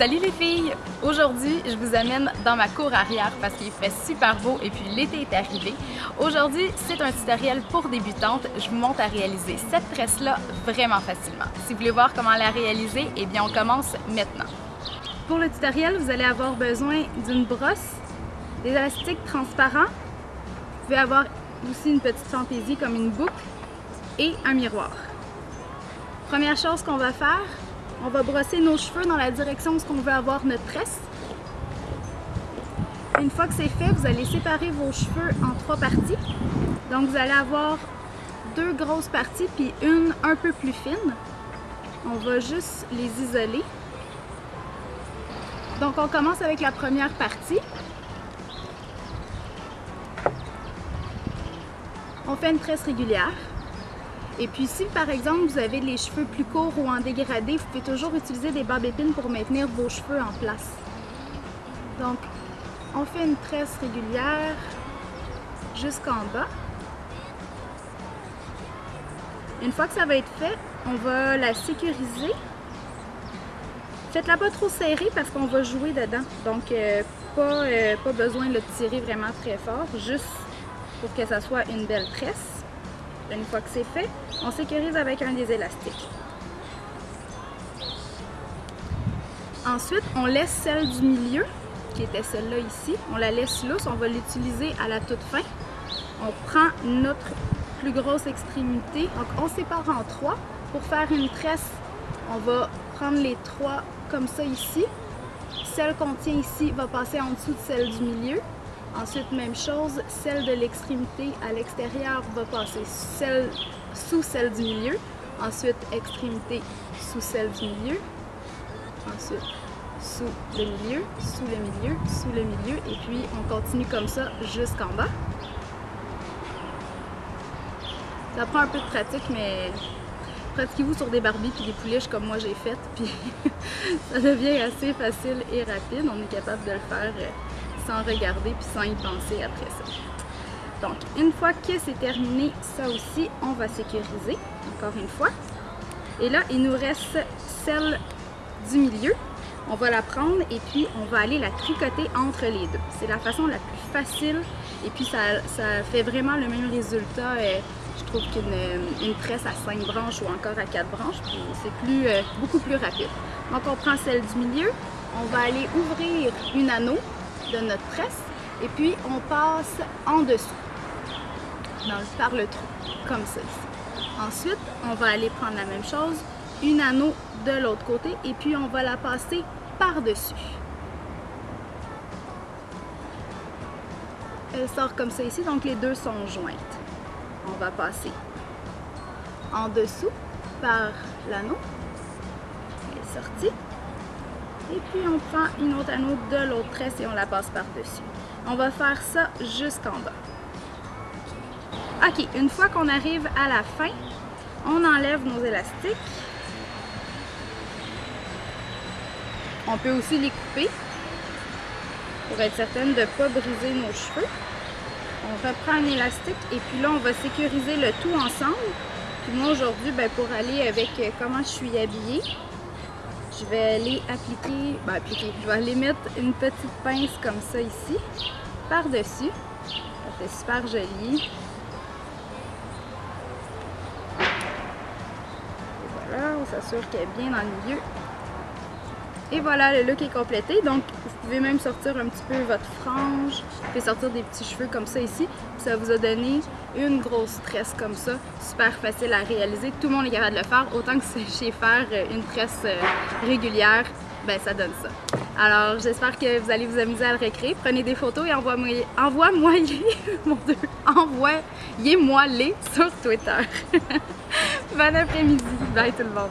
Salut les filles! Aujourd'hui, je vous amène dans ma cour arrière parce qu'il fait super beau et puis l'été est arrivé. Aujourd'hui, c'est un tutoriel pour débutantes. Je vous montre à réaliser cette tresse-là vraiment facilement. Si vous voulez voir comment la réaliser, eh bien on commence maintenant. Pour le tutoriel, vous allez avoir besoin d'une brosse, des élastiques transparents, vous pouvez avoir aussi une petite fantaisie comme une boucle et un miroir. Première chose qu'on va faire, on va brosser nos cheveux dans la direction où on veut avoir notre tresse. Une fois que c'est fait, vous allez séparer vos cheveux en trois parties. Donc vous allez avoir deux grosses parties puis une un peu plus fine. On va juste les isoler. Donc on commence avec la première partie. On fait une tresse régulière. Et puis si par exemple vous avez les cheveux plus courts ou en dégradé, vous pouvez toujours utiliser des barbes pour maintenir vos cheveux en place. Donc on fait une tresse régulière jusqu'en bas. Une fois que ça va être fait, on va la sécuriser. Faites-la pas trop serrée parce qu'on va jouer dedans. Donc euh, pas, euh, pas besoin de le tirer vraiment très fort, juste pour que ça soit une belle tresse. Une fois que c'est fait, on sécurise avec un des élastiques. Ensuite, on laisse celle du milieu, qui était celle-là ici. On la laisse lousse, on va l'utiliser à la toute fin. On prend notre plus grosse extrémité, donc on sépare en trois. Pour faire une tresse, on va prendre les trois comme ça ici. Celle qu'on tient ici va passer en dessous de celle du milieu. Ensuite, même chose, celle de l'extrémité à l'extérieur va passer sous celle du milieu. Ensuite, extrémité sous celle du milieu. Ensuite, sous le milieu, sous le milieu, sous le milieu. Et puis, on continue comme ça jusqu'en bas. Ça prend un peu de pratique, mais pratiquez-vous sur des barbies puis des pouliches comme moi j'ai fait. Puis ça devient assez facile et rapide. On est capable de le faire euh, sans regarder puis sans y penser après ça. Donc, une fois que c'est terminé, ça aussi, on va sécuriser, encore une fois. Et là, il nous reste celle du milieu. On va la prendre et puis on va aller la tricoter entre les deux. C'est la façon la plus facile et puis ça, ça fait vraiment le même résultat, euh, je trouve, qu'une une tresse à 5 branches ou encore à 4 branches. C'est plus, euh, beaucoup plus rapide. Donc, on prend celle du milieu. On va aller ouvrir une anneau de notre tresse et puis on passe en dessous par le trou, comme ça Ensuite, on va aller prendre la même chose, une anneau de l'autre côté et puis on va la passer par-dessus. Elle sort comme ça ici, donc les deux sont jointes. On va passer en dessous par l'anneau. Elle est sortie. Et puis on prend une autre anneau de l'autre tresse et on la passe par-dessus. On va faire ça jusqu'en bas. Ok, une fois qu'on arrive à la fin, on enlève nos élastiques. On peut aussi les couper pour être certaine de ne pas briser nos cheveux. On reprend un élastique et puis là on va sécuriser le tout ensemble. Puis moi aujourd'hui, ben, pour aller avec euh, comment je suis habillée, je vais aller appliquer, ben appliquer, je vais aller mettre une petite pince comme ça ici, par-dessus. Ça fait super joli. Et voilà, on s'assure qu'elle est bien dans le milieu. Et voilà, le look est complété. Donc, vous pouvez même sortir un petit peu votre frange. Vous pouvez sortir des petits cheveux comme ça ici. Ça vous a donné une grosse tresse comme ça. Super facile à réaliser. Tout le monde est capable de le faire. Autant que c'est faire euh, une tresse euh, régulière, ben ça donne ça. Alors, j'espère que vous allez vous amuser à le recréer. Prenez des photos et envoie-moi envoie mon Dieu, envoyez-moi les sur Twitter. bon après-midi. Bye tout le monde.